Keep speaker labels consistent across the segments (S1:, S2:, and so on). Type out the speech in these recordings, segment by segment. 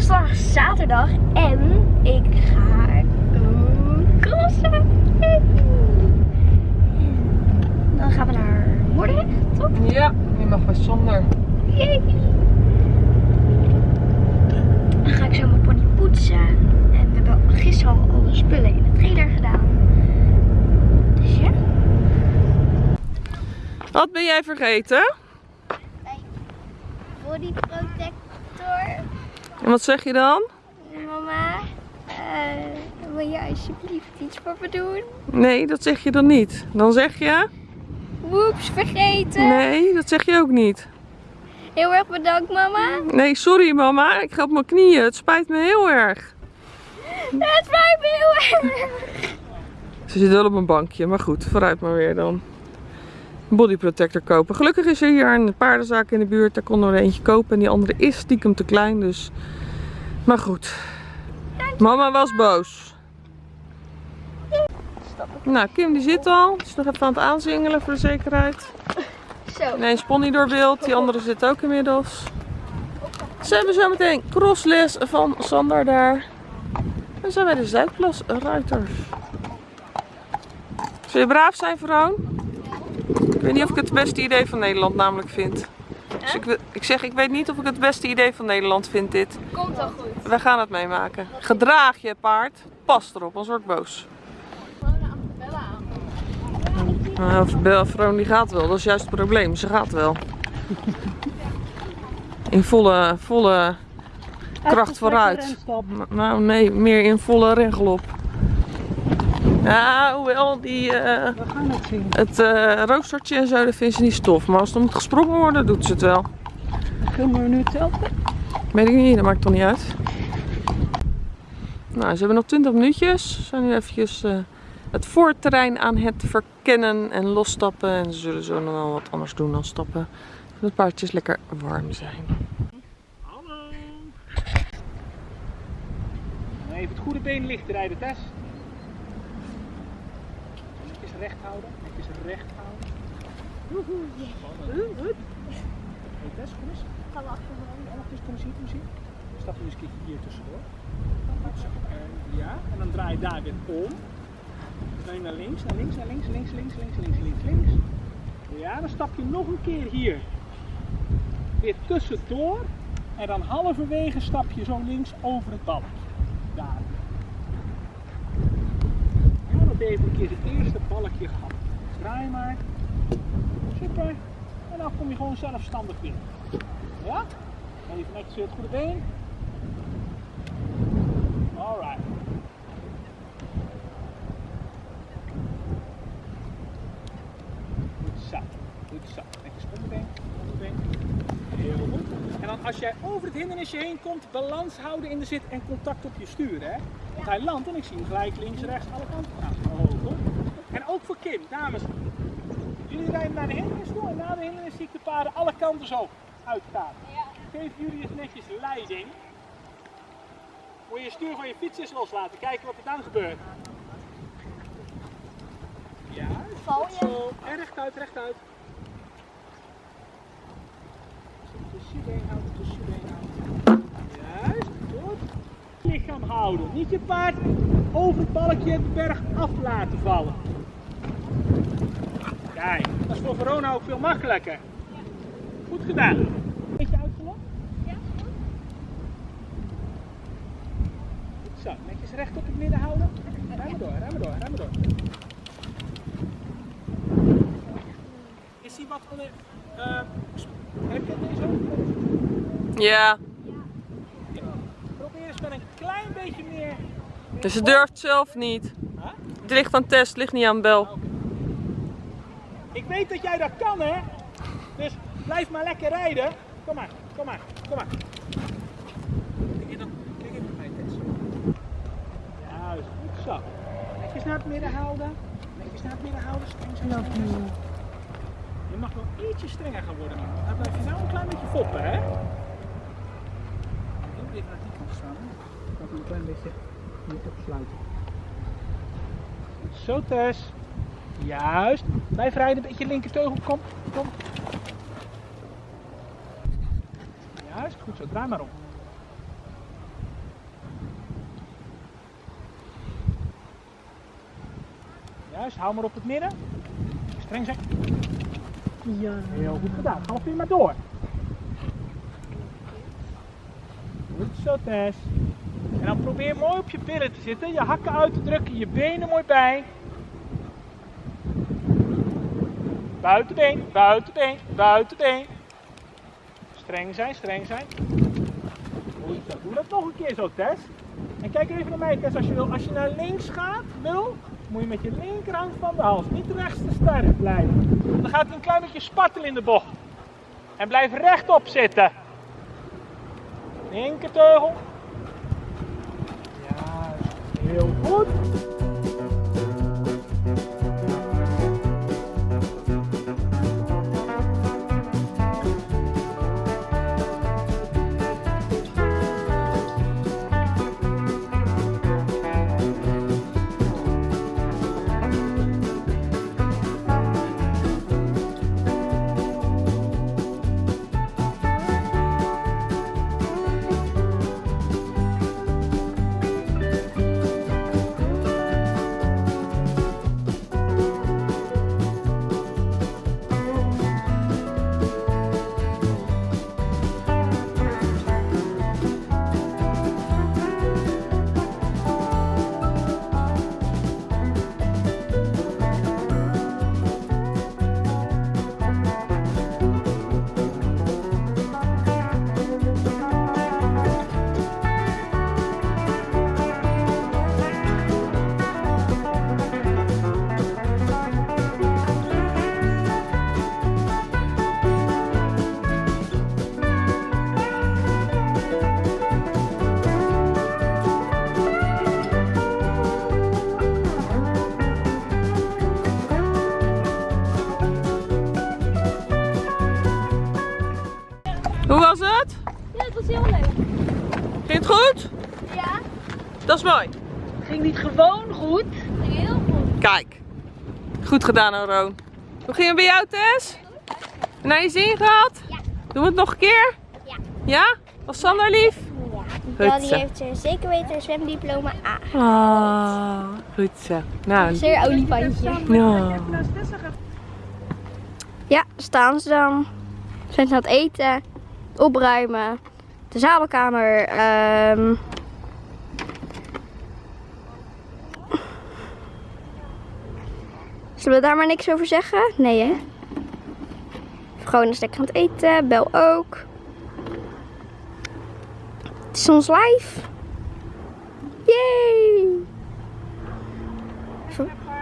S1: is vandaag zaterdag en ik ga crossen. Dan gaan we naar Moordrecht, toch?
S2: Ja, je mag Sander.
S1: Yay. Dan ga ik zo mijn pony poetsen. En we hebben gisteren al alle spullen in de trailer gedaan. Dus ja.
S2: Wat ben jij vergeten?
S1: Body protector.
S2: En wat zeg je dan?
S1: Mama, eh, wil je alsjeblieft iets voor me doen?
S2: Nee, dat zeg je dan niet. Dan zeg je...
S1: Woeps, vergeten.
S2: Nee, dat zeg je ook niet.
S1: Heel erg bedankt, mama.
S2: Nee, sorry mama. Ik ga op mijn knieën. Het spijt me heel erg.
S1: Het spijt me heel erg.
S2: Ze zit wel op een bankje, maar goed, vooruit maar weer dan. Body protector kopen. Gelukkig is er hier een paardenzaak in de buurt. Daar we er eentje kopen. En die andere is stiekem te klein, dus... Maar goed. Mama was boos. Nou, Kim die zit al. Die is nog even aan het aanzingelen voor de zekerheid.
S1: Zo.
S2: Ineens pony door beeld. Die andere zit ook inmiddels. Ze hebben zo meteen crossles van Sander daar. En zijn wij de Zuidplas Ruiters. Zul je braaf zijn, vrouw? Ik weet niet of ik het het beste idee van Nederland namelijk vind. Dus ik, ik zeg, ik weet niet of ik het beste idee van Nederland vind dit.
S1: Komt al goed.
S2: Wij gaan het meemaken. Gedraag je paard. Pas erop, anders word ik boos. Nou, Bel- Vroon die gaat wel, dat is juist het probleem. Ze gaat wel. In volle, volle kracht vooruit. Nou nee, meer in volle rengelop. Ja, hoewel die, eh,
S3: We gaan het zien.
S2: het eh, roostertje en zo, dat vindt ze niet stof. Maar als er moet gesprongen worden, doet ze het wel.
S3: Kunnen we nu hetzelfde?
S2: Weet ik niet, dat maakt toch niet uit. Nou, ze hebben nog 20 minuutjes. Ze zijn nu eventjes eh, het voorterrein aan het verkennen en losstappen. En ze zullen zo nog wel wat anders doen dan stappen. Zodat het paardjes lekker warm zijn.
S3: Hallo. Even het goede been licht rijden, Tess. Recht houden, netjes recht houden. Woehoe. Goed. Hey Tess, kom eens.
S1: Ga wachten.
S3: Ja, wacht eens, kom eens hier, kom eens hier. Stap je eens een keertje hier tussendoor. Goed zo. En ja, en dan draai je daar weer om. Dan ga je naar links, naar links, naar links, links, links, links, links, links, links. Ja, dan stap je nog een keer hier. Weer tussendoor. En dan halverwege stap je zo links over het balkje. Daar. Even een keer het eerste balkje gehad. Draai maar. Super. En dan kom je gewoon zelfstandig binnen. Ja? Even netjes weer het goede been. Alright. Goed zo. Goed zo. Netjes onderbeen. Onderbeen. Heel goed. En dan als jij over het hindernisje heen komt, balans houden in de zit en contact op je stuur. Hè? Want hij landt en ik zie hem gelijk links, rechts, alle kanten gaan. En ook voor Kim, dames. Jullie rijden naar de hindernis toe en na de hindernis zie ik de paarden alle kanten zo uitgaan. Geef jullie eens netjes leiding. Moet je je stuur van je fiets eens loslaten. Kijken wat er dan gebeurt. Ja,
S1: Val je?
S3: zo. En rechtuit, rechtuit. Tussen je been houden, tussen je been houden. Juist, goed. Lichaam houden. Niet je paard over het balkje de berg af laten vallen. Kijk, dat is voor Verona ook veel makkelijker. Goed gedaan. Beetje uitgelokt?
S1: Ja, goed.
S3: Goed Zo, netjes recht op het midden houden. Rem maar door, maar door, maar door. Is hij wat eh, heb je deze ook?
S2: Ja,
S3: Probeer eens met een klein beetje meer...
S2: dus ze durft zelf niet.
S3: Huh?
S2: Het ligt aan test, het ligt niet aan bel.
S3: Ik weet dat jij dat kan, hè? Dus blijf maar lekker rijden. Kom maar, kom maar, kom maar. Kijk dan, kijk even bij Tess. Juist, goed zo. Netjes naar het midden houden. Netjes naar het midden houden. Streng, streng. Je mag wel ietsje strenger gaan worden. Dan blijf je nou een klein beetje foppen, hè? Heel even naar die kant staan. Dat een klein beetje niet. Zo Tess. Juist. Blijf rijden, een beetje linker teugel. Kom, kom. Juist, goed zo. Draai maar om. Juist, hou maar op het midden. Streng zeg. Ja. Heel goed gedaan. Ga nog weer maar door. Goed zo Tess. En dan probeer mooi op je billen te zitten. Je hakken uit te drukken, je benen mooi bij. Buitenbeen, buitenbeen, buitenbeen. Streng zijn, streng zijn. Doe dat nog een keer zo, Tess. En kijk even naar mij, Tess, als je wil. Als je naar links gaat, wil, moet je met je linkerhand van de hals. Niet rechts te sterk blijven. Dan gaat hij een klein beetje spartelen in de bocht. En blijf rechtop zitten. Linkerteugel. Ja, heel
S2: Mooi.
S1: ging niet gewoon goed. Heel goed.
S2: Kijk. Goed gedaan, Aroon. Hoe ging het bij jou, Tess? Naar je zin gehad?
S1: Ja.
S2: Doen we het nog een keer?
S1: Ja.
S2: Ja? Was Sander lief?
S1: Ja,
S2: Goed zo.
S1: Daddy heeft er zeker weten een zwemdiploma A.
S2: Ah, goed zo. Nou,
S1: Zeer olifantje.
S2: ja.
S1: Ja, staan ze dan. Zijn ze aan het eten, opruimen, de zadelkamer. ehm Zullen we daar maar niks over zeggen? Nee hè? Gewoon is lekker aan het eten, Bel ook. Het is ons live. Yay!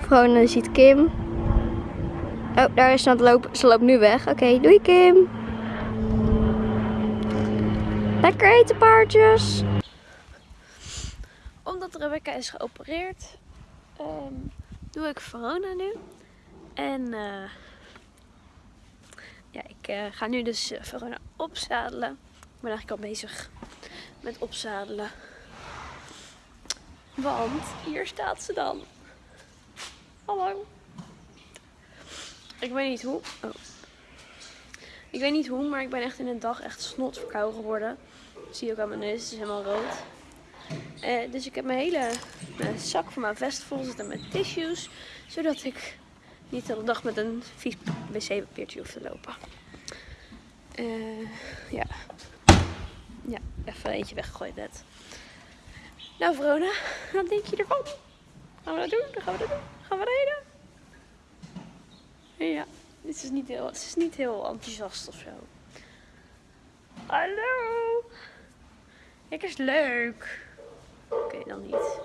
S1: Vrone ziet Kim. Oh, daar is ze aan het lopen. Ze loopt nu weg. Oké, doei Kim. Lekker eten paardjes. Omdat Rebecca is geopereerd, ehm, doe ik Verona nu. En eh, ja, ik eh, ga nu dus eh, Verona opzadelen. Ik ben eigenlijk al bezig met opzadelen. Want hier staat ze dan. Hallo. Ik weet niet hoe. Oh. Ik weet niet hoe, maar ik ben echt in een dag echt snot verkouden geworden. Zie je ook aan mijn neus, het is helemaal rood. Eh, dus ik heb mijn hele zak van mijn vest vol zitten met tissues. Zodat ik niet de hele dag met een vies wc-papiertje hoef te lopen. Eh, ja. Ja, even eentje weggegooid net. Nou Verona, wat denk je ervan? Gaan we dat doen? Gaan we dat doen. Gaan we rijden? Ja, dit is niet heel, het is niet heel enthousiast of zo. Hallo! Kijk eens leuk. Oké, dan niet.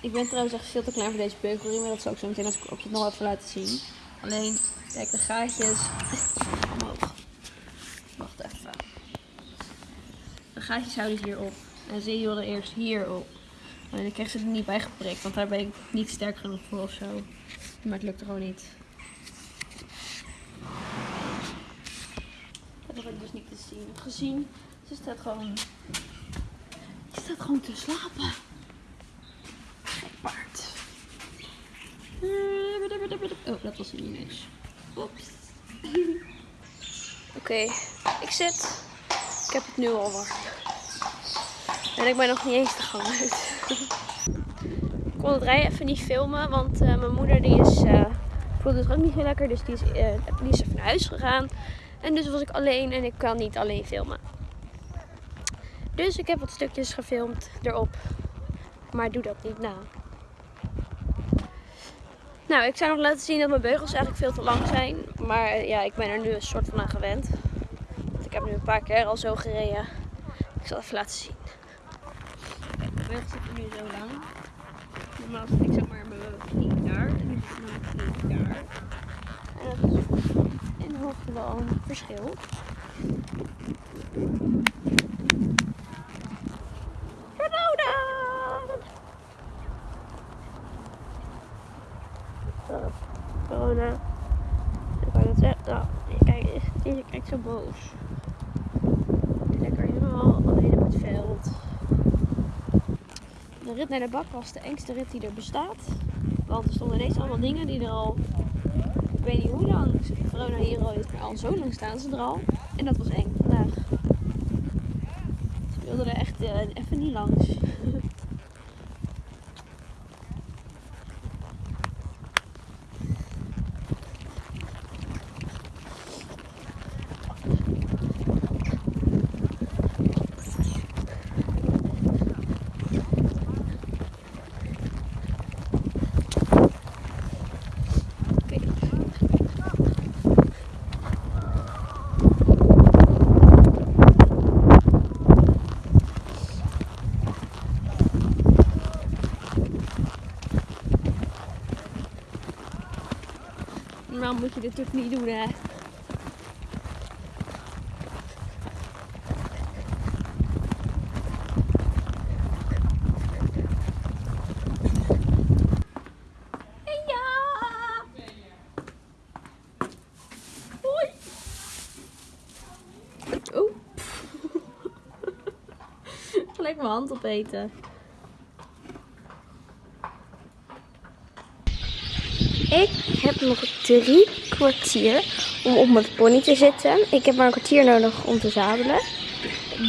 S1: Ik ben trouwens echt veel te klein voor deze beugelring, maar dat zal ik zo meteen als ik op het nog even laten zien. Alleen, kijk, de gaatjes. Omhoog. Wacht even. De gaatjes houden hierop. En ze hielden eerst hierop. Alleen ik kreeg ze er niet bij geprikt, want daar ben ik niet sterk genoeg voor of zo. Maar het lukte gewoon niet. Dat heb ik dus niet te zien. Gezien, ze staat gewoon. Ze staat gewoon te slapen. Gek paard. Oh, dat was niet eens. Oeps. Oké, ik zit. Ik heb het nu al warm. En ik ben nog niet eens de gang uit. kon het rijden even niet filmen, want eh, mijn moeder die is, eh voelde het ook niet heel lekker. Dus die is, eh, die even naar huis gegaan. En dus was ik alleen en ik kan niet alleen filmen. Dus ik heb wat stukjes gefilmd erop. Maar doe dat niet na. Nou, ik zou nog laten zien dat mijn beugels eigenlijk veel te lang zijn. Maar ja, ik ben er nu een soort van aan gewend. Want ik heb nu een paar keer al zo gereden. Ik zal even laten zien. Mijn beugels zitten nu zo lang. Normaal zit ik zeg maar mijn knie daar. En nu zit mijn knie daar. En dat is wel een verschil. Corona! Oh, corona. Ik wou dat zeggen. Nou, kijk, deze kijkt zo boos. Lekker helemaal alleen op het veld. De rit naar de bak was de engste rit die er bestaat. Want er stonden ineens allemaal dingen die er al, ik weet niet hoe lang, corona hier al is, maar al zo lang staan ze er al. En dat was eng vandaag. Ze wilden er echt eh, even niet langs. Oké. Normaal moet je dit natuurlijk niet doen, hè? Hoi! Oh. Gelijk mijn hand opeten. Ik heb nog drie kwartier om op mijn pony te zitten. Ik heb maar een kwartier nodig om te zadelen.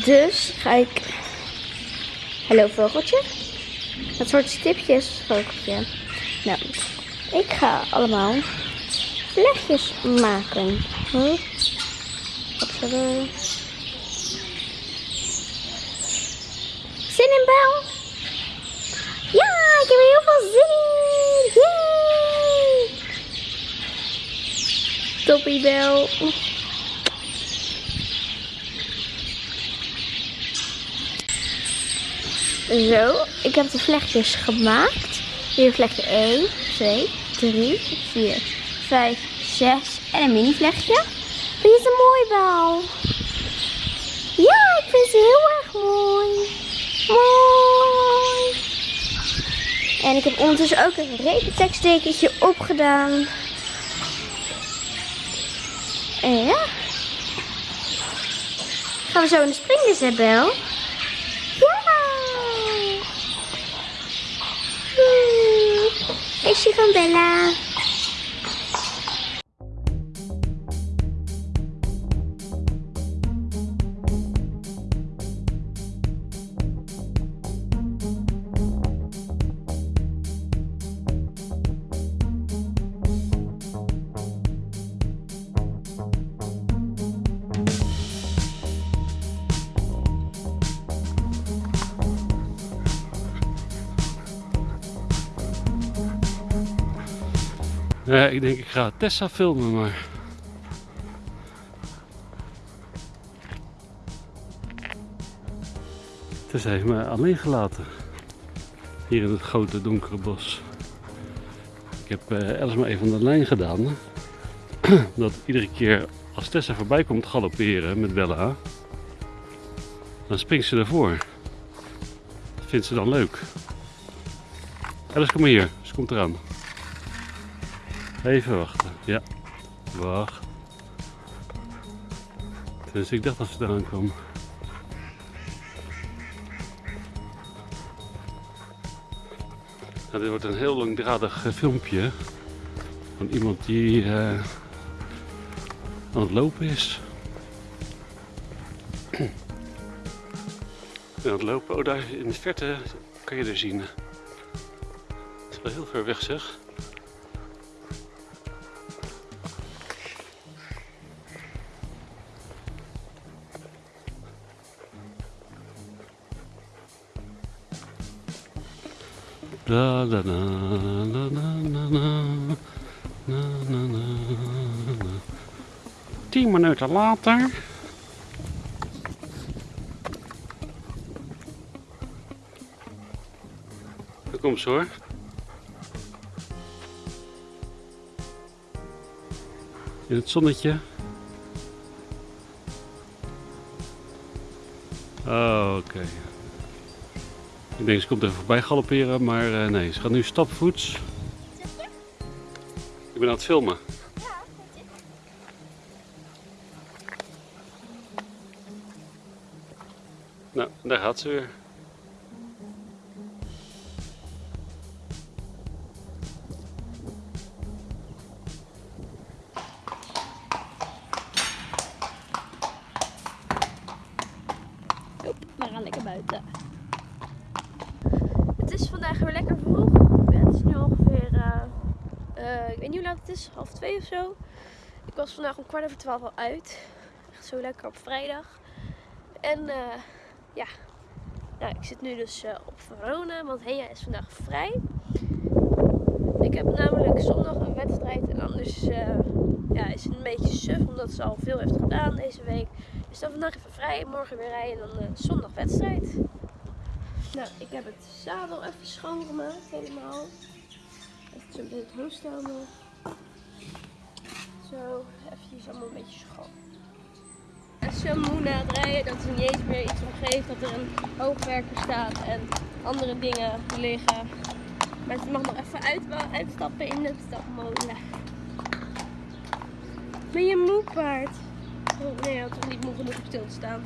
S1: Dus ga ik... Hallo vogeltje. Dat soort stipjes vogeltje. Nou, ik ga allemaal vlechtjes maken. Wat is er? Zin in, Bel? Ja, ik heb er heel veel zin in. Toppie, Bel. Zo, ik heb de vlechtjes gemaakt. Hier vlechtje 1, 2, 3, 4, 5, 6 en een mini vlechtje. Vind je ze mooi, Bel? Ja, ik vind ze heel erg mooi. Mooi. En ik heb ondertussen ook een regenteksttekentje opgedaan. Ja. Gaan we zo in de springles, hè, Bel? Ja! Feestje van Bella.
S4: Ja, ik denk ik ga Tessa filmen, maar... Tessa heeft me alleen gelaten. Hier in het grote donkere bos. Ik heb eh alles maar even aan de lijn gedaan. Dat iedere keer als Tessa voorbij komt galopperen met Bella, dan springt ze ervoor. Dat vindt ze dan leuk. Alice, kom maar hier. Ze komt eraan. Even wachten. Ja. Wacht. Dus ik dacht dat ze eraan kwam. Nou, dit wordt een heel langdradig eh, filmpje. Van iemand die eh, aan het lopen is. aan het lopen. Oh, daar in de verte kan je er zien. Wel heel ver weg zeg. Da da da da Tien minuten later. Daar ze hoor. In het zonnetje. Oh, oké. Ik denk ze komt even voorbij galopperen, maar eh, nee, ze gaat nu stapvoets. Ik ben aan het filmen. Nou, daar gaat ze weer.
S1: Hop, we gaan lekker buiten. Weer lekker vroeg. Het is nu ongeveer, eh, eh, ik weet niet hoe laat het is, half twee of zo. Ik was vandaag om kwart over twaalf al uit. Echt zo lekker op vrijdag. En eh, ja, nou, ik zit nu dus op Verona, want Hea is vandaag vrij. Ik heb namelijk zondag een wedstrijd en anders ja, is het een beetje suf omdat ze al veel heeft gedaan deze week. Dus dan vandaag even vrij, morgen weer rijden en dan zondag wedstrijd. Nou, ik heb het zadel even schoongemaakt helemaal. Even zo met het nog. Zo, even allemaal een beetje schoon. En zo moe na het rijden dat er niet eens meer iets om geeft. Dat er een hoogwerker staat en andere dingen liggen. Maar ze mag nog even uit, uitstappen in de stapmolen. Ben je moe paard? Oh, nee, had toch niet moe genoeg om stil te staan.